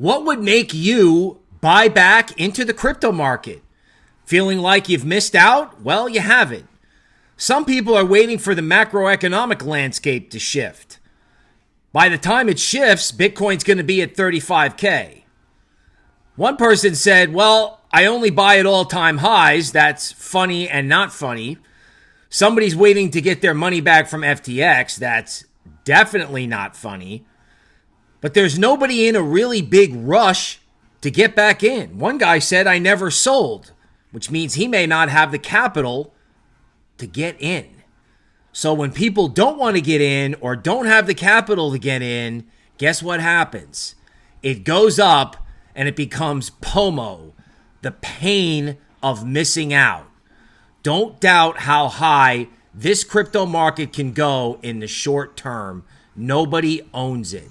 What would make you buy back into the crypto market? Feeling like you've missed out? Well, you haven't. Some people are waiting for the macroeconomic landscape to shift. By the time it shifts, Bitcoin's going to be at 35K. One person said, Well, I only buy at all time highs. That's funny and not funny. Somebody's waiting to get their money back from FTX. That's definitely not funny. But there's nobody in a really big rush to get back in. One guy said, I never sold, which means he may not have the capital to get in. So when people don't want to get in or don't have the capital to get in, guess what happens? It goes up and it becomes POMO, the pain of missing out. Don't doubt how high this crypto market can go in the short term. Nobody owns it.